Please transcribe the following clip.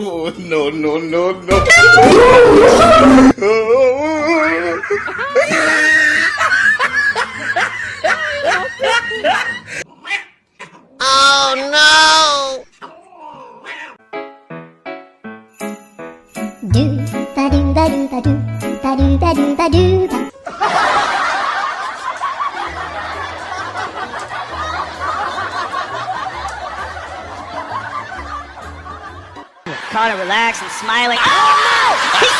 Oh, no, no, no, no. Do ba do ba do ba do ba do ba do ba do ba. Connor relaxed and smiling. Oh no!